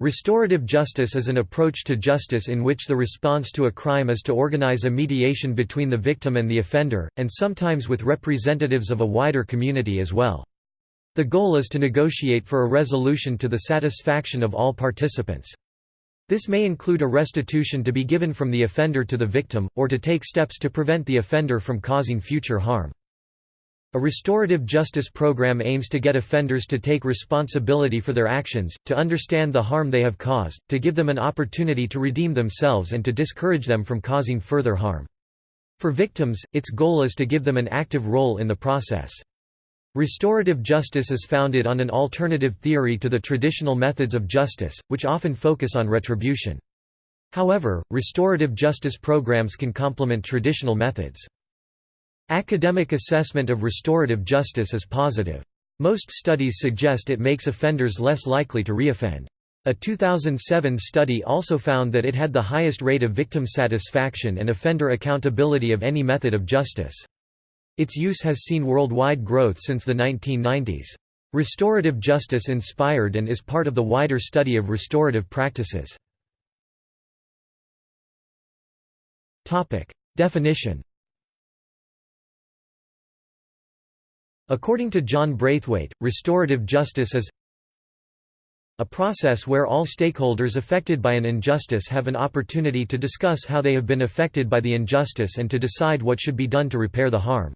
Restorative justice is an approach to justice in which the response to a crime is to organize a mediation between the victim and the offender, and sometimes with representatives of a wider community as well. The goal is to negotiate for a resolution to the satisfaction of all participants. This may include a restitution to be given from the offender to the victim, or to take steps to prevent the offender from causing future harm. A restorative justice program aims to get offenders to take responsibility for their actions, to understand the harm they have caused, to give them an opportunity to redeem themselves and to discourage them from causing further harm. For victims, its goal is to give them an active role in the process. Restorative justice is founded on an alternative theory to the traditional methods of justice, which often focus on retribution. However, restorative justice programs can complement traditional methods. Academic assessment of restorative justice is positive. Most studies suggest it makes offenders less likely to reoffend. A 2007 study also found that it had the highest rate of victim satisfaction and offender accountability of any method of justice. Its use has seen worldwide growth since the 1990s. Restorative justice inspired and is part of the wider study of restorative practices. Definition According to John Braithwaite, restorative justice is a process where all stakeholders affected by an injustice have an opportunity to discuss how they have been affected by the injustice and to decide what should be done to repair the harm.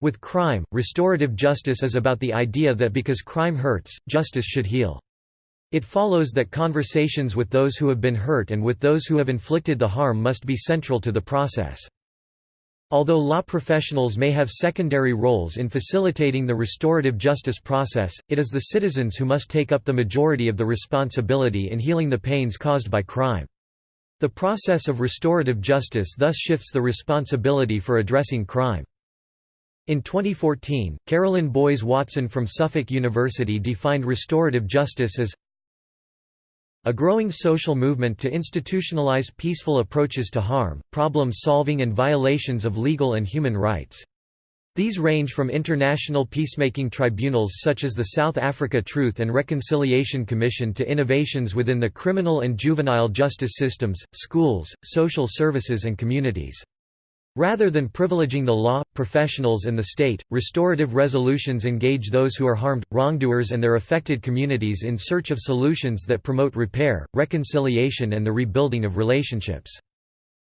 With crime, restorative justice is about the idea that because crime hurts, justice should heal. It follows that conversations with those who have been hurt and with those who have inflicted the harm must be central to the process. Although law professionals may have secondary roles in facilitating the restorative justice process, it is the citizens who must take up the majority of the responsibility in healing the pains caused by crime. The process of restorative justice thus shifts the responsibility for addressing crime. In 2014, Carolyn Boyes Watson from Suffolk University defined restorative justice as a growing social movement to institutionalize peaceful approaches to harm, problem-solving and violations of legal and human rights. These range from international peacemaking tribunals such as the South Africa Truth and Reconciliation Commission to innovations within the criminal and juvenile justice systems, schools, social services and communities. Rather than privileging the law, professionals and the state, restorative resolutions engage those who are harmed, wrongdoers and their affected communities in search of solutions that promote repair, reconciliation and the rebuilding of relationships.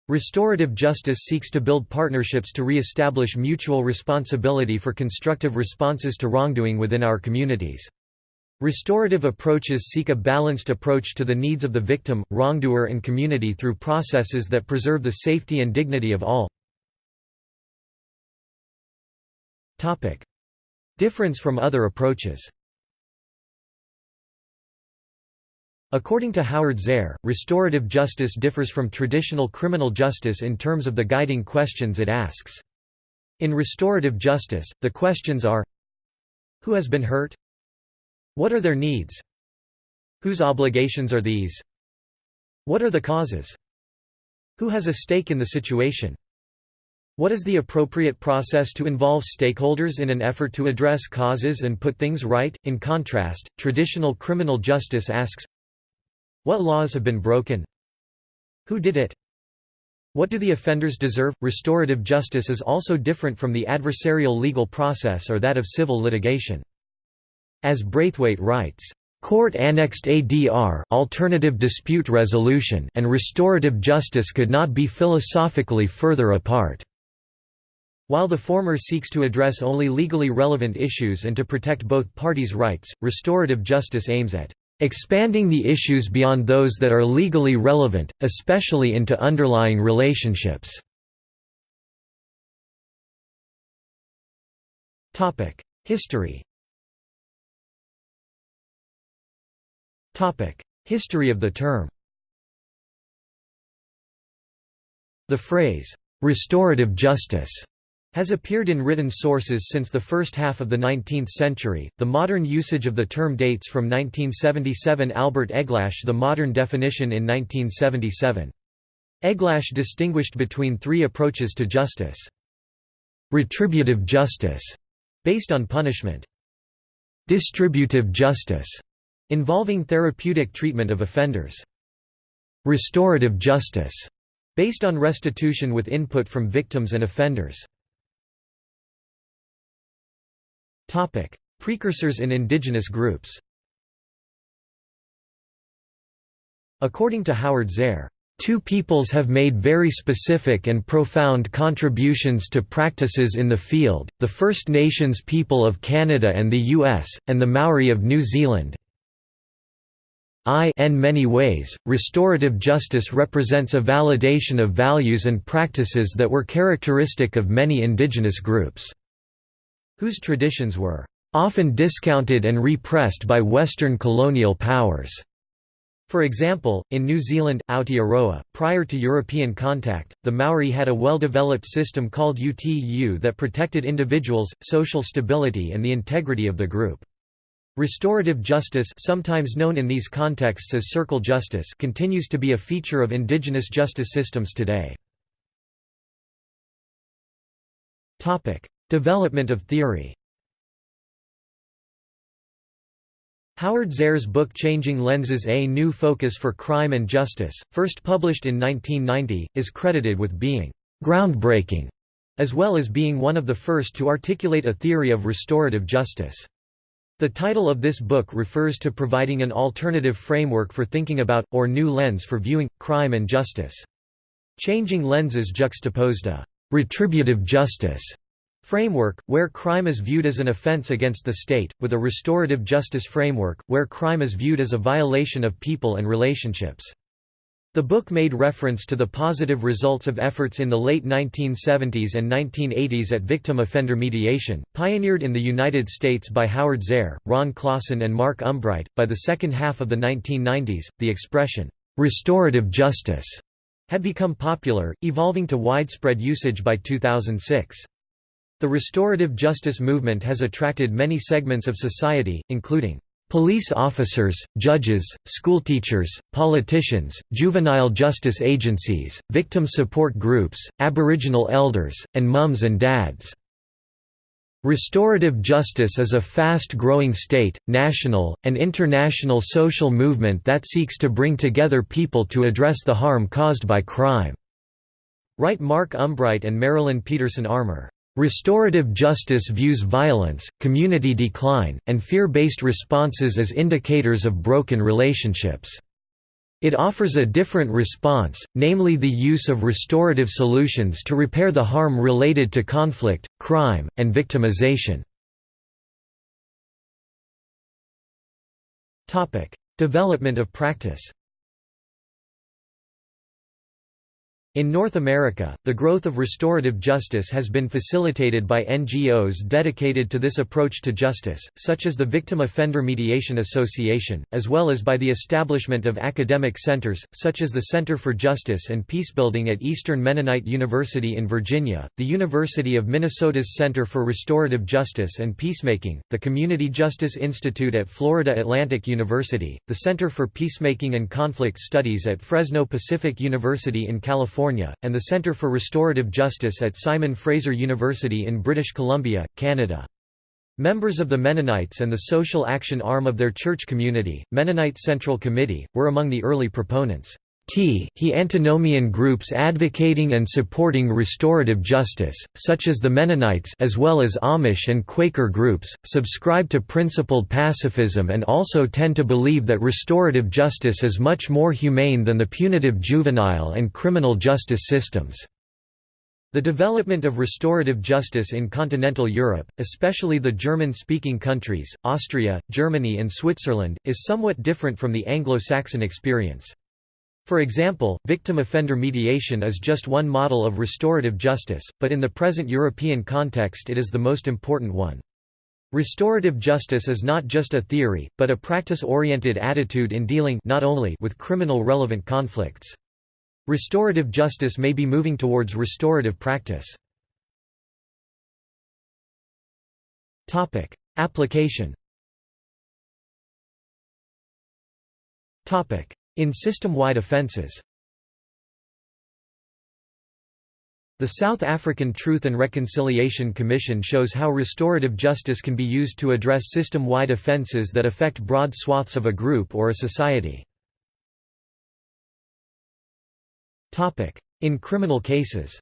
Restorative justice seeks to build partnerships to re-establish mutual responsibility for constructive responses to wrongdoing within our communities. Restorative approaches seek a balanced approach to the needs of the victim, wrongdoer and community through processes that preserve the safety and dignity of all. Topic. Difference from other approaches According to Howard Zehr, restorative justice differs from traditional criminal justice in terms of the guiding questions it asks. In restorative justice, the questions are Who has been hurt? What are their needs? Whose obligations are these? What are the causes? Who has a stake in the situation? What is the appropriate process to involve stakeholders in an effort to address causes and put things right? In contrast, traditional criminal justice asks What laws have been broken? Who did it? What do the offenders deserve? Restorative justice is also different from the adversarial legal process or that of civil litigation. As Braithwaite writes, Court-annexed ADR alternative dispute resolution and restorative justice could not be philosophically further apart. While the former seeks to address only legally relevant issues and to protect both parties' rights, restorative justice aims at expanding the issues beyond those that are legally relevant, especially into underlying relationships. History History of the term The phrase, "'restorative justice' has appeared in written sources since the first half of the 19th century. The modern usage of the term dates from 1977 Albert Eglash the modern definition in 1977. Eglash distinguished between three approaches to justice. Retributive justice, based on punishment. Distributive justice, involving therapeutic treatment of offenders. Restorative justice, based on restitution with input from victims and offenders. Precursors in indigenous groups According to Howard Zehr, Two peoples have made very specific and profound contributions to practices in the field, the First Nations people of Canada and the US, and the Maori of New Zealand. In many ways, restorative justice represents a validation of values and practices that were characteristic of many indigenous groups, whose traditions were often discounted and repressed by Western colonial powers. For example, in New Zealand, Aotearoa, prior to European contact, the Maori had a well-developed system called UTU that protected individuals, social stability and the integrity of the group. Restorative justice sometimes known in these contexts as circle justice continues to be a feature of indigenous justice systems today. Development of theory Howard Zehr's book Changing Lenses A New Focus for Crime and Justice, first published in 1990, is credited with being «groundbreaking», as well as being one of the first to articulate a theory of restorative justice. The title of this book refers to providing an alternative framework for thinking about, or new lens for viewing, crime and justice. Changing Lenses juxtaposed a «retributive justice» framework, where crime is viewed as an offense against the state, with a restorative justice framework, where crime is viewed as a violation of people and relationships. The book made reference to the positive results of efforts in the late 1970s and 1980s at victim offender mediation, pioneered in the United States by Howard Zehr, Ron Claassen, and Mark Umbreit. By the second half of the 1990s, the expression, restorative justice, had become popular, evolving to widespread usage by 2006. The restorative justice movement has attracted many segments of society, including police officers, judges, schoolteachers, politicians, juvenile justice agencies, victim support groups, Aboriginal elders, and mums and dads. Restorative justice is a fast-growing state, national, and international social movement that seeks to bring together people to address the harm caused by crime. Write Mark Umbreit and Marilyn Peterson Armour. Restorative justice views violence, community decline, and fear-based responses as indicators of broken relationships. It offers a different response, namely the use of restorative solutions to repair the harm related to conflict, crime, and victimization. Development of practice In North America, the growth of restorative justice has been facilitated by NGOs dedicated to this approach to justice, such as the Victim Offender Mediation Association, as well as by the establishment of academic centers, such as the Center for Justice and Peacebuilding at Eastern Mennonite University in Virginia, the University of Minnesota's Center for Restorative Justice and Peacemaking, the Community Justice Institute at Florida Atlantic University, the Center for Peacemaking and Conflict Studies at Fresno Pacific University in California California, and the Centre for Restorative Justice at Simon Fraser University in British Columbia, Canada. Members of the Mennonites and the social action arm of their church community, Mennonite Central Committee, were among the early proponents. T. He antinomian groups advocating and supporting restorative justice, such as the Mennonites as well as Amish and Quaker groups, subscribe to principled pacifism and also tend to believe that restorative justice is much more humane than the punitive juvenile and criminal justice systems. The development of restorative justice in continental Europe, especially the German-speaking countries, Austria, Germany and Switzerland, is somewhat different from the Anglo-Saxon experience. For example, victim-offender mediation is just one model of restorative justice, but in the present European context it is the most important one. Restorative justice is not just a theory, but a practice-oriented attitude in dealing not only with criminal relevant conflicts. Restorative justice may be moving towards restorative practice. Application in system-wide offenses The South African Truth and Reconciliation Commission shows how restorative justice can be used to address system-wide offences that affect broad swaths of a group or a society. In criminal cases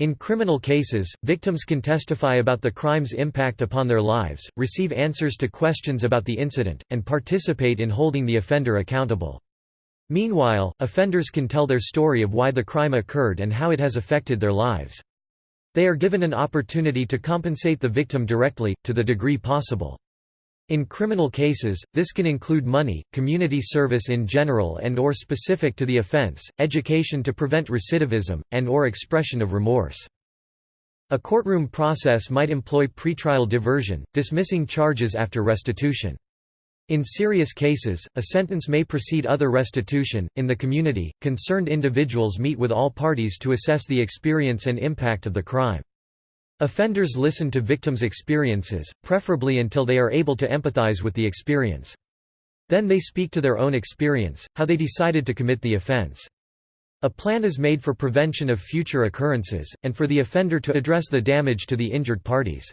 In criminal cases, victims can testify about the crime's impact upon their lives, receive answers to questions about the incident, and participate in holding the offender accountable. Meanwhile, offenders can tell their story of why the crime occurred and how it has affected their lives. They are given an opportunity to compensate the victim directly, to the degree possible. In criminal cases, this can include money, community service in general and or specific to the offense, education to prevent recidivism, and or expression of remorse. A courtroom process might employ pretrial diversion, dismissing charges after restitution. In serious cases, a sentence may precede other restitution. In the community, concerned individuals meet with all parties to assess the experience and impact of the crime. Offenders listen to victims' experiences, preferably until they are able to empathize with the experience. Then they speak to their own experience, how they decided to commit the offense. A plan is made for prevention of future occurrences, and for the offender to address the damage to the injured parties.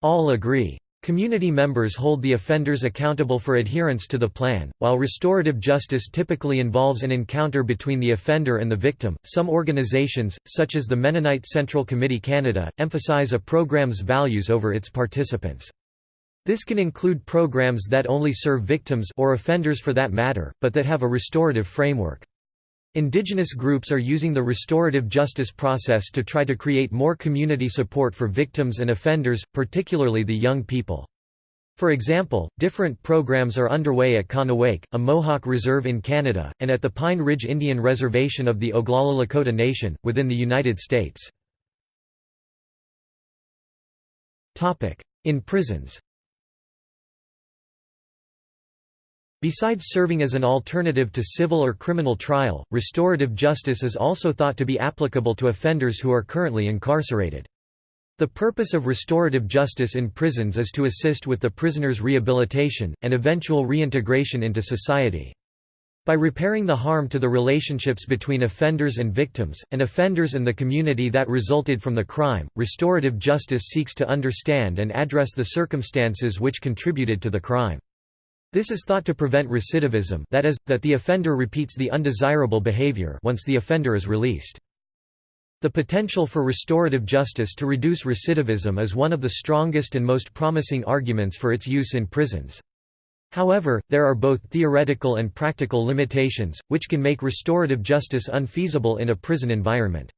All agree. Community members hold the offenders accountable for adherence to the plan. While restorative justice typically involves an encounter between the offender and the victim, some organizations, such as the Mennonite Central Committee Canada, emphasize a program's values over its participants. This can include programs that only serve victims or offenders for that matter, but that have a restorative framework. Indigenous groups are using the restorative justice process to try to create more community support for victims and offenders, particularly the young people. For example, different programs are underway at Kahnawake, a Mohawk reserve in Canada, and at the Pine Ridge Indian Reservation of the Oglala Lakota Nation, within the United States. In prisons Besides serving as an alternative to civil or criminal trial, restorative justice is also thought to be applicable to offenders who are currently incarcerated. The purpose of restorative justice in prisons is to assist with the prisoner's rehabilitation, and eventual reintegration into society. By repairing the harm to the relationships between offenders and victims, and offenders and the community that resulted from the crime, restorative justice seeks to understand and address the circumstances which contributed to the crime. This is thought to prevent recidivism that is, that the offender repeats the undesirable behavior once the offender is released. The potential for restorative justice to reduce recidivism is one of the strongest and most promising arguments for its use in prisons. However, there are both theoretical and practical limitations, which can make restorative justice unfeasible in a prison environment.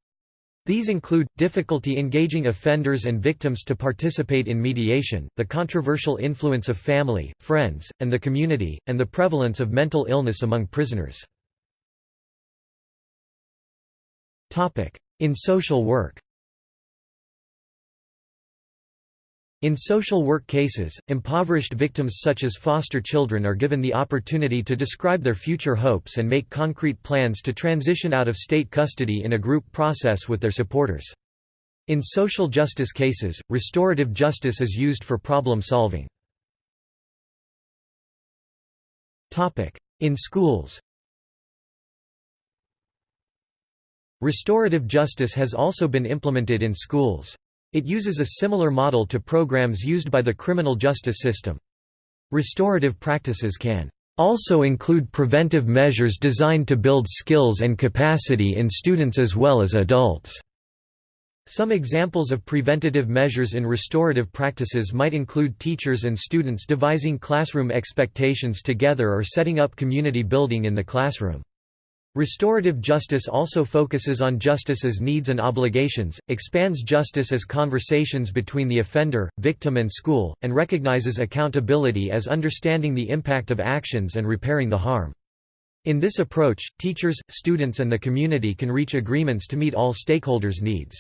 These include, difficulty engaging offenders and victims to participate in mediation, the controversial influence of family, friends, and the community, and the prevalence of mental illness among prisoners. In social work In social work cases, impoverished victims such as foster children are given the opportunity to describe their future hopes and make concrete plans to transition out of state custody in a group process with their supporters. In social justice cases, restorative justice is used for problem solving. In schools Restorative justice has also been implemented in schools. It uses a similar model to programs used by the criminal justice system. Restorative practices can also include preventive measures designed to build skills and capacity in students as well as adults. Some examples of preventative measures in restorative practices might include teachers and students devising classroom expectations together or setting up community building in the classroom. Restorative justice also focuses on justice as needs and obligations, expands justice as conversations between the offender, victim and school, and recognizes accountability as understanding the impact of actions and repairing the harm. In this approach, teachers, students and the community can reach agreements to meet all stakeholders' needs.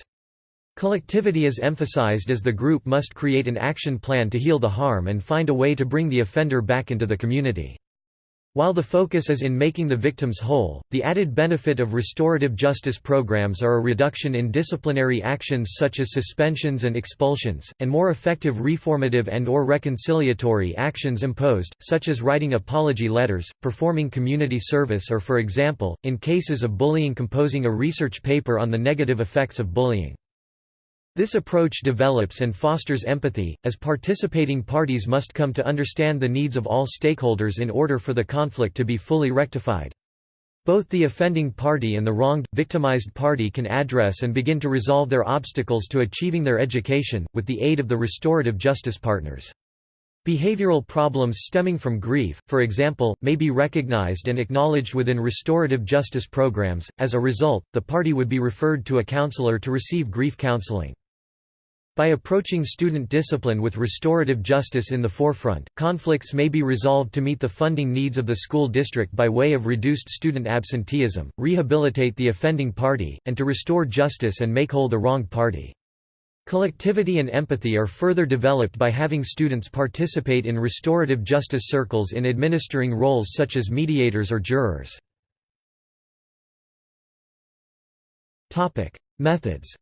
Collectivity is emphasized as the group must create an action plan to heal the harm and find a way to bring the offender back into the community. While the focus is in making the victims whole, the added benefit of restorative justice programs are a reduction in disciplinary actions such as suspensions and expulsions, and more effective reformative and or reconciliatory actions imposed, such as writing apology letters, performing community service or for example, in cases of bullying composing a research paper on the negative effects of bullying. This approach develops and fosters empathy, as participating parties must come to understand the needs of all stakeholders in order for the conflict to be fully rectified. Both the offending party and the wronged, victimized party can address and begin to resolve their obstacles to achieving their education, with the aid of the restorative justice partners. Behavioral problems stemming from grief, for example, may be recognized and acknowledged within restorative justice programs. As a result, the party would be referred to a counselor to receive grief counseling. By approaching student discipline with restorative justice in the forefront, conflicts may be resolved to meet the funding needs of the school district by way of reduced student absenteeism, rehabilitate the offending party, and to restore justice and make whole the wronged party. Collectivity and empathy are further developed by having students participate in restorative justice circles in administering roles such as mediators or jurors. Methods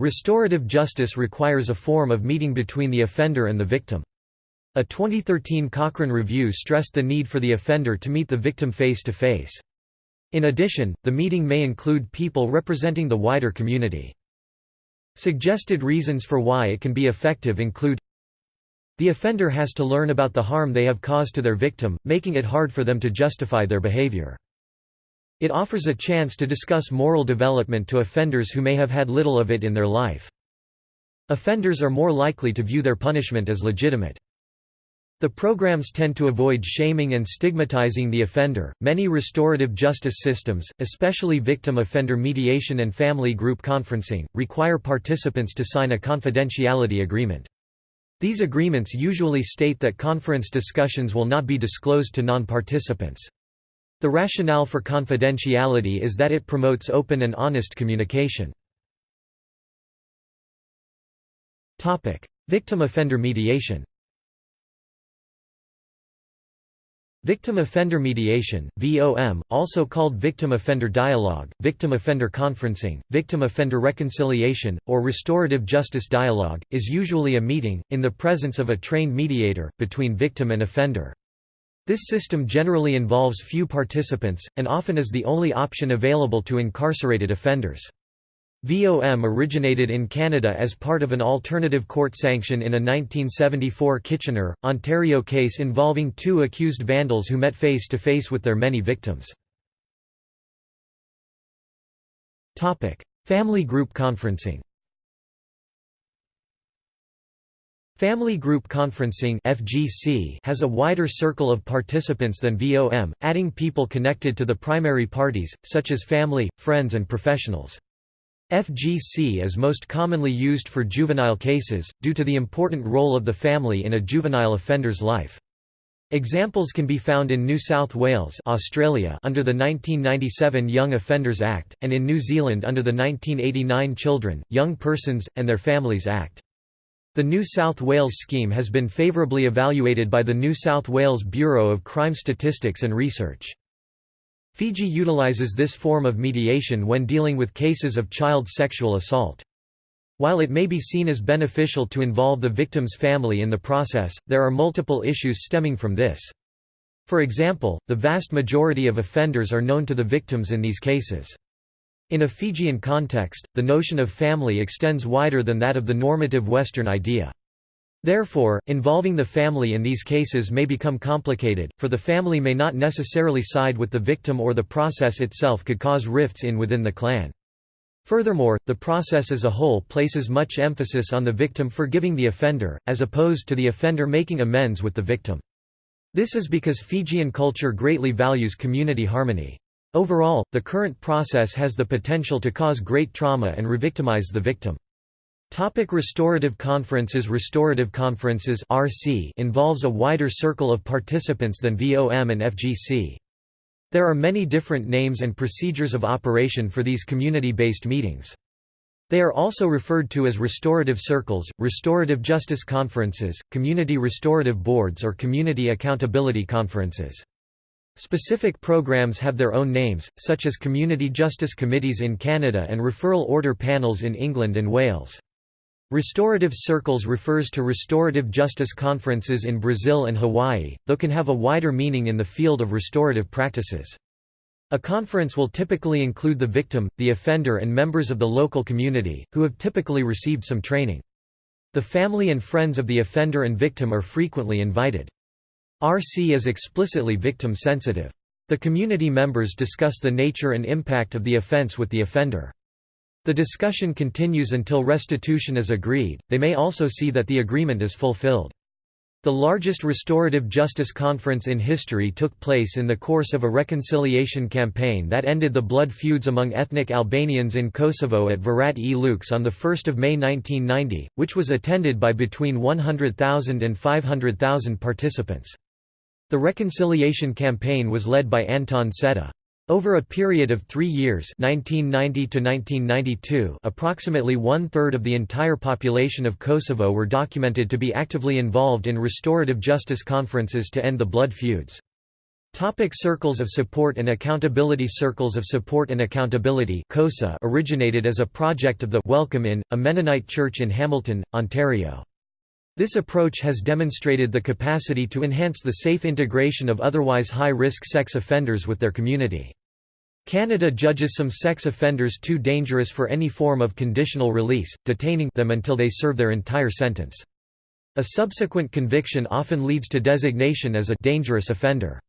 Restorative justice requires a form of meeting between the offender and the victim. A 2013 Cochrane review stressed the need for the offender to meet the victim face to face. In addition, the meeting may include people representing the wider community. Suggested reasons for why it can be effective include The offender has to learn about the harm they have caused to their victim, making it hard for them to justify their behavior. It offers a chance to discuss moral development to offenders who may have had little of it in their life. Offenders are more likely to view their punishment as legitimate. The programs tend to avoid shaming and stigmatizing the offender. Many restorative justice systems, especially victim offender mediation and family group conferencing, require participants to sign a confidentiality agreement. These agreements usually state that conference discussions will not be disclosed to non-participants. The rationale for confidentiality is that it promotes open and honest communication. Victim offender mediation Victim offender mediation, VOM, also called victim offender dialogue, victim offender conferencing, victim offender reconciliation, or restorative justice dialogue, is usually a meeting, in the presence of a trained mediator, between victim and offender. This system generally involves few participants, and often is the only option available to incarcerated offenders. VOM originated in Canada as part of an alternative court sanction in a 1974 Kitchener, Ontario case involving two accused vandals who met face to face with their many victims. Family group conferencing Family Group Conferencing (FGC) has a wider circle of participants than VOM, adding people connected to the primary parties, such as family, friends and professionals. FGC is most commonly used for juvenile cases, due to the important role of the family in a juvenile offender's life. Examples can be found in New South Wales Australia under the 1997 Young Offenders Act, and in New Zealand under the 1989 Children, Young Persons, and Their Families Act. The New South Wales scheme has been favourably evaluated by the New South Wales Bureau of Crime Statistics and Research. Fiji utilises this form of mediation when dealing with cases of child sexual assault. While it may be seen as beneficial to involve the victim's family in the process, there are multiple issues stemming from this. For example, the vast majority of offenders are known to the victims in these cases. In a Fijian context, the notion of family extends wider than that of the normative Western idea. Therefore, involving the family in these cases may become complicated, for the family may not necessarily side with the victim or the process itself could cause rifts in within the clan. Furthermore, the process as a whole places much emphasis on the victim forgiving the offender, as opposed to the offender making amends with the victim. This is because Fijian culture greatly values community harmony. Overall, the current process has the potential to cause great trauma and revictimize the victim. Topic restorative conferences Restorative conferences RC involves a wider circle of participants than VOM and FGC. There are many different names and procedures of operation for these community-based meetings. They are also referred to as restorative circles, restorative justice conferences, community restorative boards or community accountability conferences. Specific programs have their own names, such as Community Justice Committees in Canada and Referral Order Panels in England and Wales. Restorative circles refers to restorative justice conferences in Brazil and Hawaii, though can have a wider meaning in the field of restorative practices. A conference will typically include the victim, the offender and members of the local community, who have typically received some training. The family and friends of the offender and victim are frequently invited. RC is explicitly victim-sensitive. The community members discuss the nature and impact of the offense with the offender. The discussion continues until restitution is agreed, they may also see that the agreement is fulfilled. The largest restorative justice conference in history took place in the course of a reconciliation campaign that ended the blood feuds among ethnic Albanians in Kosovo at Virat e Lux on 1 May 1990, which was attended by between 100,000 and 500,000 participants. The reconciliation campaign was led by Anton Çetta. Over a period of three years 1990 to 1992, approximately one-third of the entire population of Kosovo were documented to be actively involved in restorative justice conferences to end the blood feuds. Topic circles of support and accountability Circles of Support and Accountability originated as a project of the Welcome Inn, a Mennonite church in Hamilton, Ontario. This approach has demonstrated the capacity to enhance the safe integration of otherwise high-risk sex offenders with their community. Canada judges some sex offenders too dangerous for any form of conditional release, detaining them until they serve their entire sentence. A subsequent conviction often leads to designation as a dangerous offender.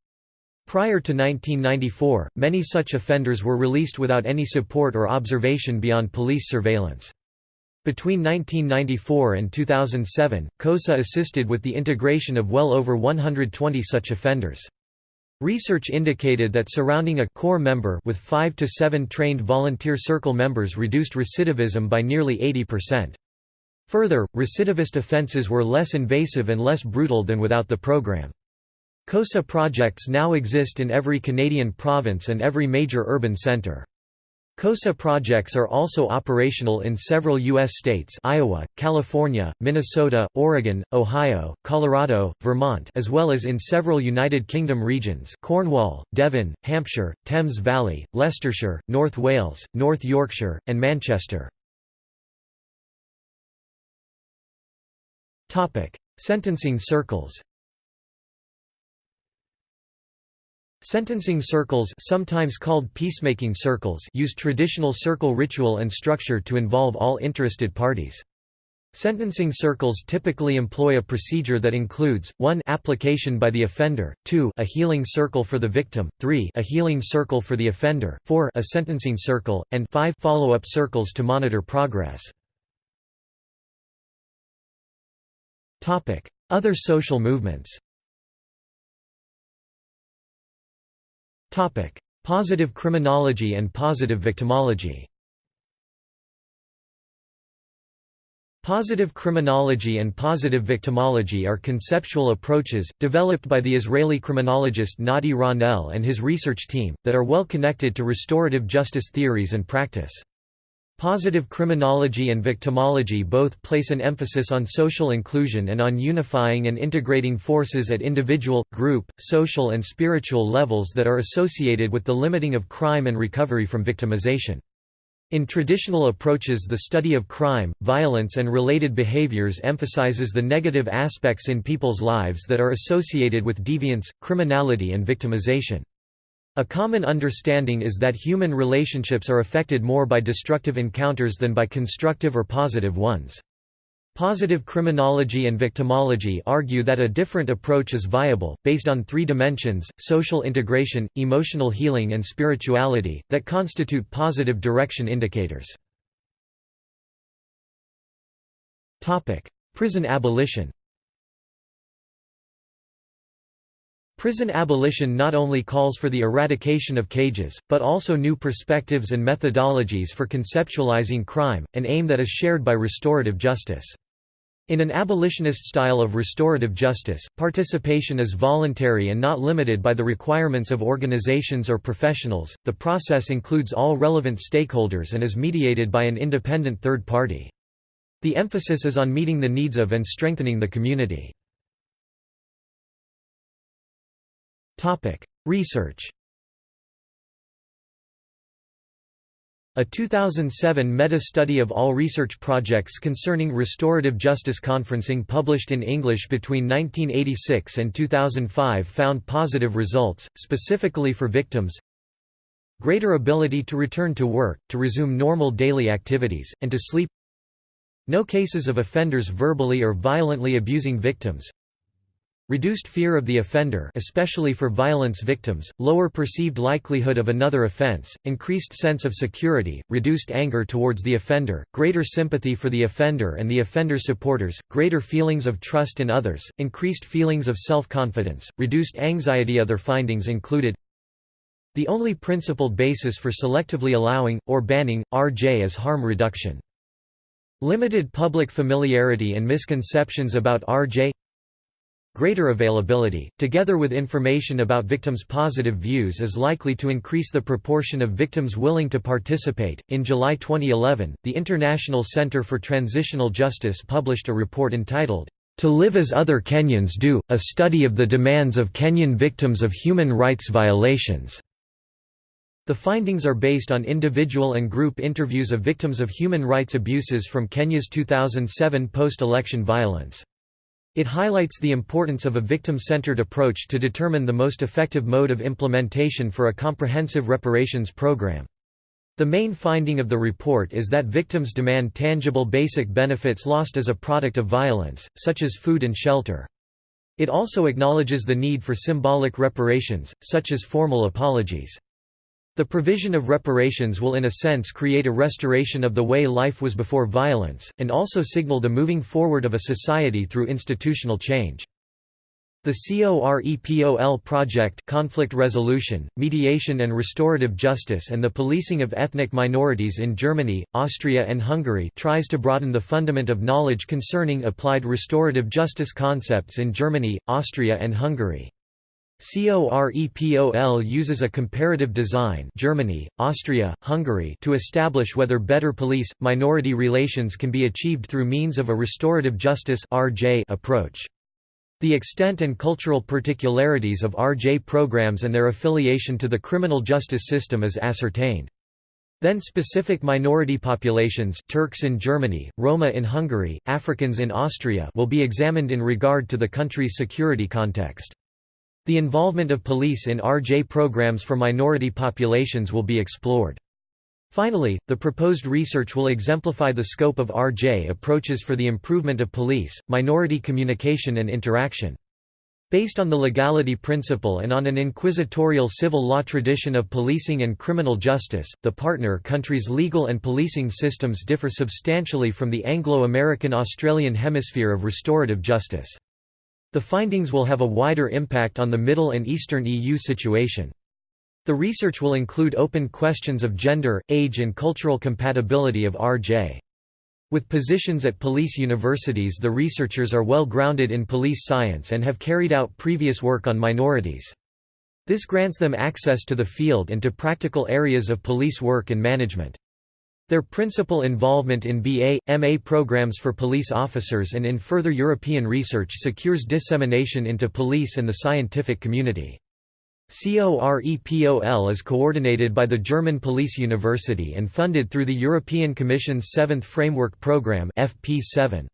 Prior to 1994, many such offenders were released without any support or observation beyond police surveillance. Between 1994 and 2007, COSA assisted with the integration of well over 120 such offenders. Research indicated that surrounding a core member with 5 to 7 trained volunteer circle members reduced recidivism by nearly 80%. Further, recidivist offenses were less invasive and less brutal than without the program. COSA projects now exist in every Canadian province and every major urban centre. COSA projects are also operational in several U.S. states Iowa, California, Minnesota, Oregon, Ohio, Colorado, Vermont as well as in several United Kingdom regions Cornwall, Devon, Hampshire, Thames Valley, Leicestershire, North Wales, North Yorkshire, and Manchester. Sentencing circles Sentencing circles sometimes called peacemaking circles use traditional circle ritual and structure to involve all interested parties. Sentencing circles typically employ a procedure that includes, 1 application by the offender, 2 a healing circle for the victim, 3 a healing circle for the offender, 4 a sentencing circle, and 5 follow-up circles to monitor progress. Other social movements Topic: Positive criminology and positive victimology. Positive criminology and positive victimology are conceptual approaches, developed by the Israeli criminologist Nati Ronel and his research team, that are well connected to restorative justice theories and practice. Positive criminology and victimology both place an emphasis on social inclusion and on unifying and integrating forces at individual, group, social and spiritual levels that are associated with the limiting of crime and recovery from victimization. In traditional approaches the study of crime, violence and related behaviors emphasizes the negative aspects in people's lives that are associated with deviance, criminality and victimization. A common understanding is that human relationships are affected more by destructive encounters than by constructive or positive ones. Positive criminology and victimology argue that a different approach is viable, based on three dimensions, social integration, emotional healing and spirituality, that constitute positive direction indicators. Prison abolition Prison abolition not only calls for the eradication of cages, but also new perspectives and methodologies for conceptualizing crime, an aim that is shared by restorative justice. In an abolitionist style of restorative justice, participation is voluntary and not limited by the requirements of organizations or professionals. The process includes all relevant stakeholders and is mediated by an independent third party. The emphasis is on meeting the needs of and strengthening the community. Research A 2007 meta-study of all research projects concerning restorative justice conferencing published in English between 1986 and 2005 found positive results, specifically for victims greater ability to return to work, to resume normal daily activities, and to sleep no cases of offenders verbally or violently abusing victims Reduced fear of the offender especially for violence victims, lower perceived likelihood of another offense, increased sense of security, reduced anger towards the offender, greater sympathy for the offender and the offender's supporters, greater feelings of trust in others, increased feelings of self-confidence, reduced anxiety Other findings included The only principled basis for selectively allowing, or banning, RJ is harm reduction. Limited public familiarity and misconceptions about RJ Greater availability, together with information about victims' positive views, is likely to increase the proportion of victims willing to participate. In July 2011, the International Center for Transitional Justice published a report entitled, To Live as Other Kenyans Do A Study of the Demands of Kenyan Victims of Human Rights Violations. The findings are based on individual and group interviews of victims of human rights abuses from Kenya's 2007 post election violence. It highlights the importance of a victim-centered approach to determine the most effective mode of implementation for a comprehensive reparations program. The main finding of the report is that victims demand tangible basic benefits lost as a product of violence, such as food and shelter. It also acknowledges the need for symbolic reparations, such as formal apologies. The provision of reparations will in a sense create a restoration of the way life was before violence, and also signal the moving forward of a society through institutional change. The COREPOL project conflict resolution, mediation and restorative justice and the policing of ethnic minorities in Germany, Austria and Hungary tries to broaden the fundament of knowledge concerning applied restorative justice concepts in Germany, Austria and Hungary. COREPOL uses a comparative design Germany, Austria, Hungary to establish whether better police-minority relations can be achieved through means of a restorative justice approach. The extent and cultural particularities of RJ programs and their affiliation to the criminal justice system is ascertained. Then specific minority populations Turks in Germany, Roma in Hungary, Africans in Austria will be examined in regard to the country's security context. The involvement of police in RJ programs for minority populations will be explored. Finally, the proposed research will exemplify the scope of RJ approaches for the improvement of police, minority communication and interaction. Based on the legality principle and on an inquisitorial civil law tradition of policing and criminal justice, the partner countries' legal and policing systems differ substantially from the Anglo-American Australian hemisphere of restorative justice. The findings will have a wider impact on the Middle and Eastern EU situation. The research will include open questions of gender, age and cultural compatibility of RJ. With positions at police universities the researchers are well grounded in police science and have carried out previous work on minorities. This grants them access to the field and to practical areas of police work and management. Their principal involvement in BA, MA programs for police officers and in further European research secures dissemination into police and the scientific community. COREPOL is coordinated by the German Police University and funded through the European Commission's Seventh Framework Programme FP7.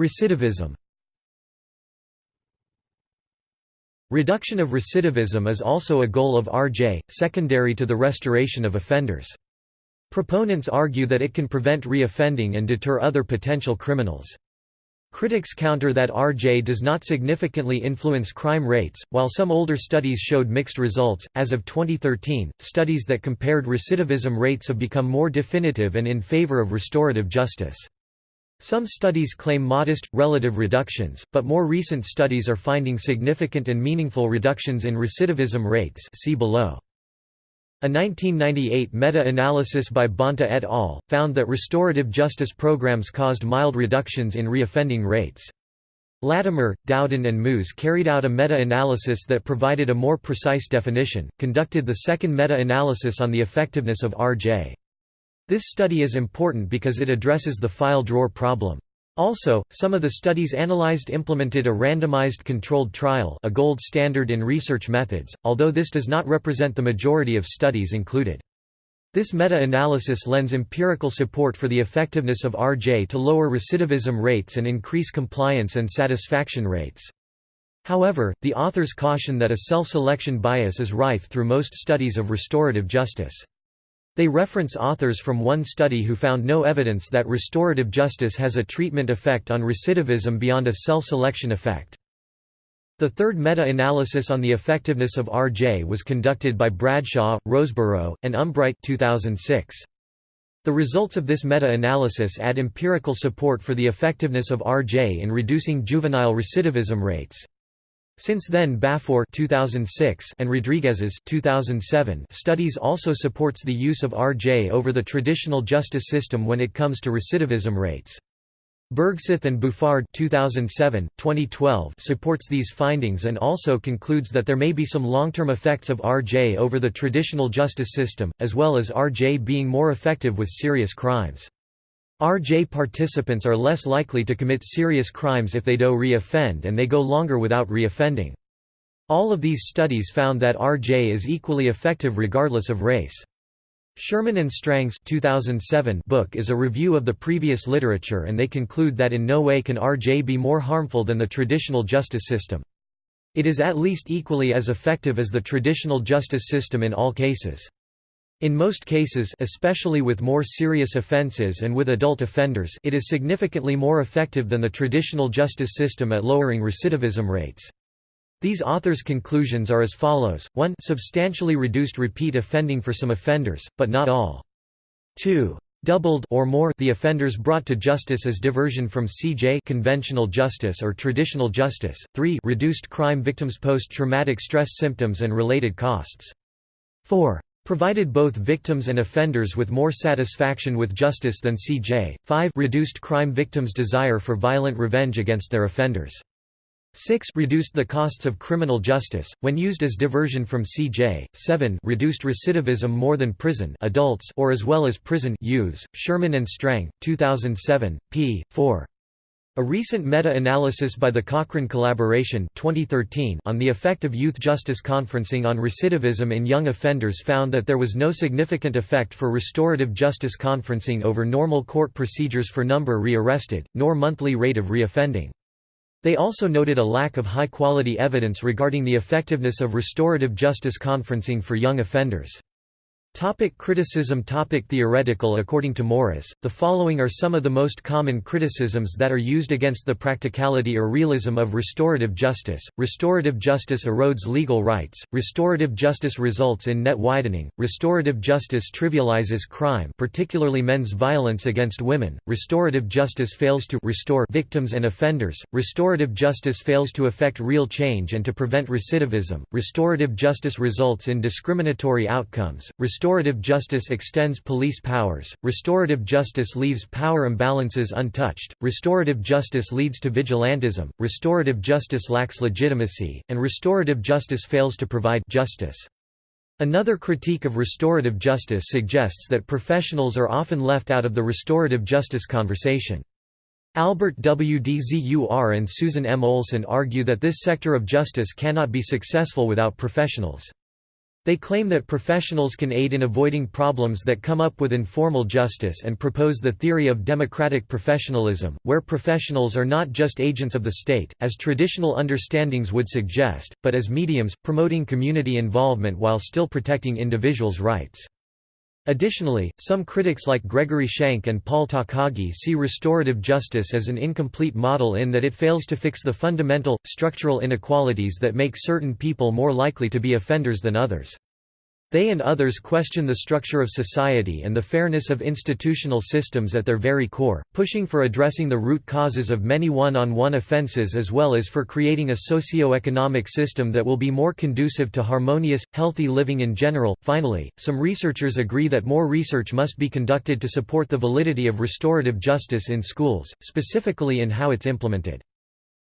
Recidivism Reduction of recidivism is also a goal of RJ, secondary to the restoration of offenders. Proponents argue that it can prevent reoffending and deter other potential criminals. Critics counter that RJ does not significantly influence crime rates, while some older studies showed mixed results. As of 2013, studies that compared recidivism rates have become more definitive and in favor of restorative justice. Some studies claim modest, relative reductions, but more recent studies are finding significant and meaningful reductions in recidivism rates see below. A 1998 meta-analysis by Bonta et al. found that restorative justice programs caused mild reductions in reoffending rates. Latimer, Dowden and Muise carried out a meta-analysis that provided a more precise definition, conducted the second meta-analysis on the effectiveness of RJ. This study is important because it addresses the file drawer problem. Also, some of the studies analyzed implemented a randomized controlled trial a gold standard in research methods, although this does not represent the majority of studies included. This meta-analysis lends empirical support for the effectiveness of RJ to lower recidivism rates and increase compliance and satisfaction rates. However, the authors caution that a self-selection bias is rife through most studies of restorative justice. They reference authors from one study who found no evidence that restorative justice has a treatment effect on recidivism beyond a self-selection effect. The third meta-analysis on the effectiveness of RJ was conducted by Bradshaw, Roseborough, and Umbreit 2006. The results of this meta-analysis add empirical support for the effectiveness of RJ in reducing juvenile recidivism rates. Since then Bafour 2006 and Rodriguez's 2007 studies also supports the use of RJ over the traditional justice system when it comes to recidivism rates. Bergseth and Bouffard 2007, 2012 supports these findings and also concludes that there may be some long-term effects of RJ over the traditional justice system, as well as RJ being more effective with serious crimes. RJ participants are less likely to commit serious crimes if they do re-offend and they go longer without re-offending. All of these studies found that RJ is equally effective regardless of race. Sherman and Strang's 2007 book is a review of the previous literature and they conclude that in no way can RJ be more harmful than the traditional justice system. It is at least equally as effective as the traditional justice system in all cases. In most cases especially with more serious offenses and with adult offenders it is significantly more effective than the traditional justice system at lowering recidivism rates. These authors' conclusions are as follows, 1 substantially reduced repeat offending for some offenders, but not all. 2 doubled or more the offenders brought to justice as diversion from CJ conventional justice or traditional justice. 3 reduced crime victims post-traumatic stress symptoms and related costs. 4 provided both victims and offenders with more satisfaction with justice than CJ. 5 reduced crime victims' desire for violent revenge against their offenders. 6 reduced the costs of criminal justice when used as diversion from CJ. 7 reduced recidivism more than prison adults or as well as prison youths. Sherman and Strang, 2007, p. 4. A recent meta-analysis by the Cochrane Collaboration 2013 on the effect of youth justice conferencing on recidivism in young offenders found that there was no significant effect for restorative justice conferencing over normal court procedures for number re-arrested, nor monthly rate of reoffending. They also noted a lack of high-quality evidence regarding the effectiveness of restorative justice conferencing for young offenders. Topic criticism Topic Theoretical According to Morris, the following are some of the most common criticisms that are used against the practicality or realism of restorative justice. Restorative justice erodes legal rights, restorative justice results in net widening, restorative justice trivializes crime particularly men's violence against women, restorative justice fails to restore victims and offenders, restorative justice fails to effect real change and to prevent recidivism, restorative justice results in discriminatory outcomes, justice extends police powers, restorative justice leaves power imbalances untouched, restorative justice leads to vigilantism, restorative justice lacks legitimacy, and restorative justice fails to provide justice. Another critique of restorative justice suggests that professionals are often left out of the restorative justice conversation. Albert W. Dzur and Susan M. Olson argue that this sector of justice cannot be successful without professionals. They claim that professionals can aid in avoiding problems that come up with informal justice and propose the theory of democratic professionalism, where professionals are not just agents of the state, as traditional understandings would suggest, but as mediums, promoting community involvement while still protecting individuals' rights. Additionally, some critics like Gregory Shank and Paul Takagi see restorative justice as an incomplete model in that it fails to fix the fundamental, structural inequalities that make certain people more likely to be offenders than others. They and others question the structure of society and the fairness of institutional systems at their very core, pushing for addressing the root causes of many one-on-one -on -one offenses as well as for creating a socio-economic system that will be more conducive to harmonious, healthy living in general. Finally, some researchers agree that more research must be conducted to support the validity of restorative justice in schools, specifically in how it's implemented.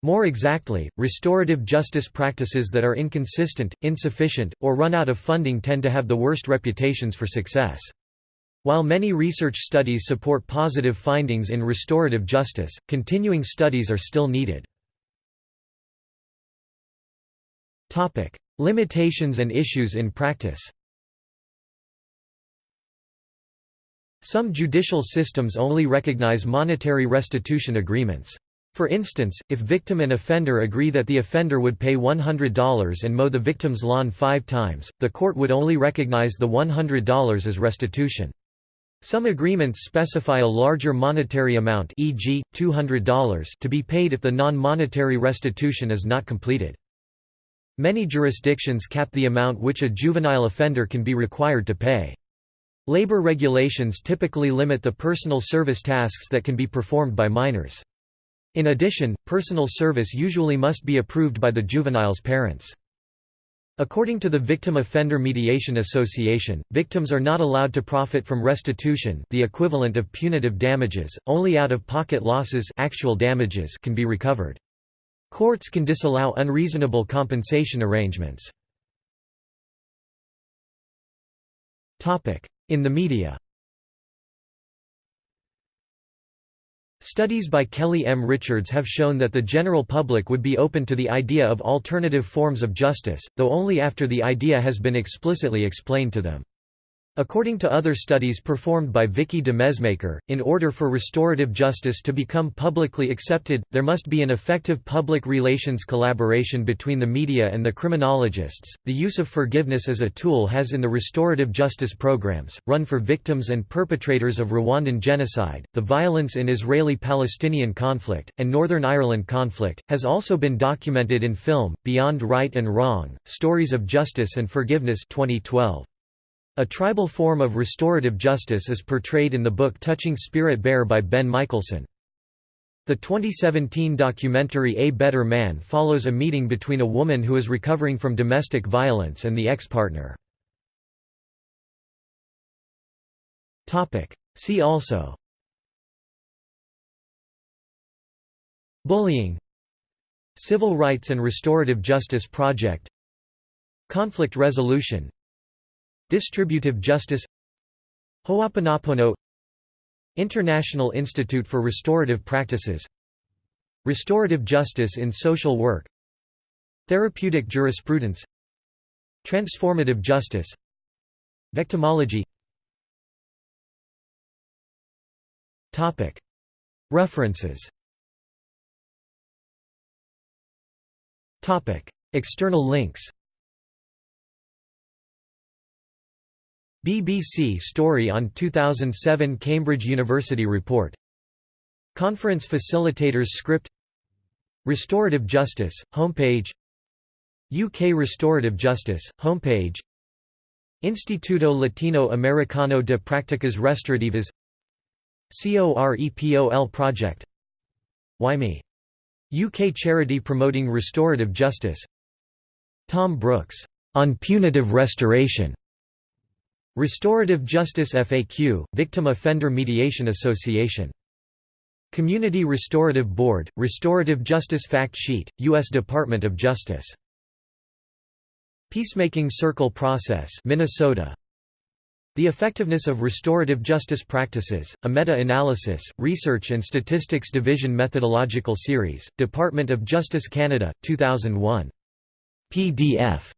More exactly, restorative justice practices that are inconsistent, insufficient, or run out of funding tend to have the worst reputations for success. While many research studies support positive findings in restorative justice, continuing studies are still needed. Limitations and issues in practice Some judicial systems only recognize monetary restitution agreements. For instance, if victim and offender agree that the offender would pay $100 and mow the victim's lawn five times, the court would only recognize the $100 as restitution. Some agreements specify a larger monetary amount e.g., $200 to be paid if the non-monetary restitution is not completed. Many jurisdictions cap the amount which a juvenile offender can be required to pay. Labor regulations typically limit the personal service tasks that can be performed by minors. In addition, personal service usually must be approved by the juvenile's parents. According to the Victim Offender Mediation Association, victims are not allowed to profit from restitution the equivalent of punitive damages, only out-of-pocket losses actual damages can be recovered. Courts can disallow unreasonable compensation arrangements. In the media Studies by Kelly M. Richards have shown that the general public would be open to the idea of alternative forms of justice, though only after the idea has been explicitly explained to them. According to other studies performed by Vicky de Mesmaecker, in order for restorative justice to become publicly accepted, there must be an effective public relations collaboration between the media and the criminologists. The use of forgiveness as a tool has in the restorative justice programs, run for victims and perpetrators of Rwandan genocide, the violence in Israeli-Palestinian conflict, and Northern Ireland conflict, has also been documented in film, Beyond Right and Wrong, Stories of Justice and Forgiveness 2012. A tribal form of restorative justice is portrayed in the book Touching Spirit Bear by Ben Mikaelsen. The 2017 documentary A Better Man follows a meeting between a woman who is recovering from domestic violence and the ex-partner. See also. Bullying. Civil Rights and Restorative Justice Project. Conflict resolution Distributive justice Ho'oponopono International Institute for Restorative Practices Restorative justice in social work Therapeutic jurisprudence Transformative justice Victimology. References. External links BBC story on 2007 Cambridge University report. Conference facilitators script. Restorative Justice, homepage. UK Restorative Justice, homepage. Instituto Latino Americano de Prácticas Restaurativas COREPOL Project. WhyMe? UK charity promoting restorative justice. Thom Brooks, on punitive restoration Restorative Justice FAQ, Victim Offender Mediation Association. Community Restorative Board, Restorative Justice Fact Sheet, U.S. Department of Justice. Peacemaking Circle Process Minnesota. The Effectiveness of Restorative Justice Practices, a Meta-Analysis, Research and Statistics Division Methodological Series, Department of Justice Canada, 2001. PDF